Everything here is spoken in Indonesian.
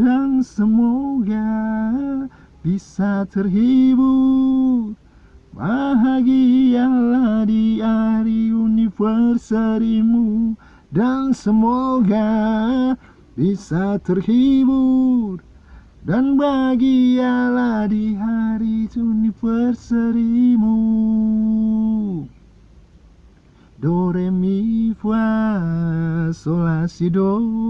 Dan semoga bisa terhibur. Bahagialah di hari universarimu Dan semoga bisa terhibur. Dan bahagialah di hari universarimu Do, re, mi, fa, sol, la, si, do.